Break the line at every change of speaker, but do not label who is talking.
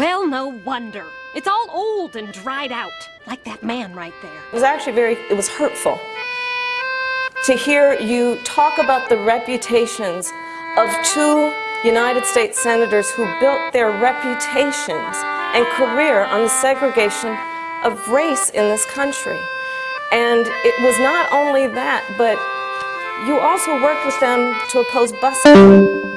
Well, no wonder. It's all old and dried out, like that man right there.
It was actually very, it was hurtful to hear you talk about the reputations of two United States senators who built their reputations and career on the segregation of race in this country. And it was not only that, but you also worked with them to oppose busing.